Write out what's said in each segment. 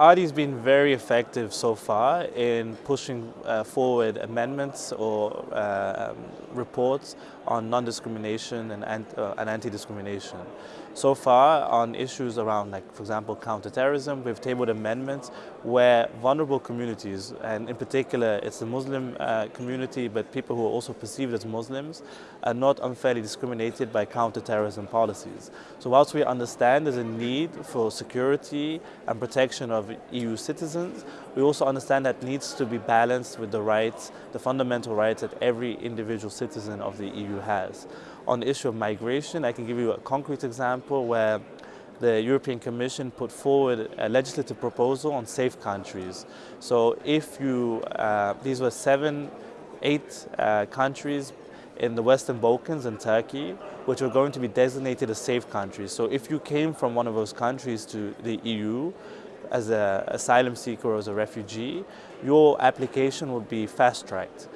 ADI's been very effective so far in pushing uh, forward amendments or uh, um, reports on non-discrimination and, uh, and anti-discrimination. So far on issues around like, for example, counterterrorism, we've tabled amendments where vulnerable communities, and in particular it's the Muslim uh, community, but people who are also perceived as Muslims, are not unfairly discriminated by counterterrorism policies. So whilst we understand there's a need for security and protection of EU citizens, we also understand that needs to be balanced with the rights, the fundamental rights that every individual citizen of the EU has. On the issue of migration, I can give you a concrete example where the European Commission put forward a legislative proposal on safe countries. So if you, uh, these were seven, eight uh, countries in the Western Balkans and Turkey, which were going to be designated as safe countries. So if you came from one of those countries to the EU, as an asylum seeker or as a refugee, your application would be fast-tracked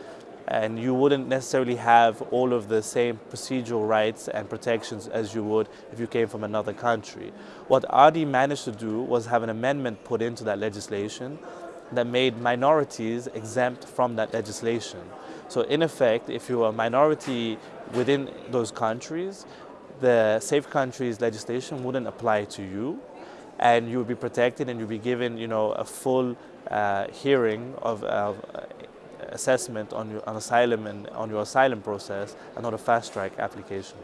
and you wouldn't necessarily have all of the same procedural rights and protections as you would if you came from another country. What ADI managed to do was have an amendment put into that legislation that made minorities exempt from that legislation. So in effect, if you're a minority within those countries, the Safe Countries legislation wouldn't apply to you and you'll be protected and you'll be given you know, a full uh, hearing of, of assessment on your on asylum and on your asylum process and not a fast track application.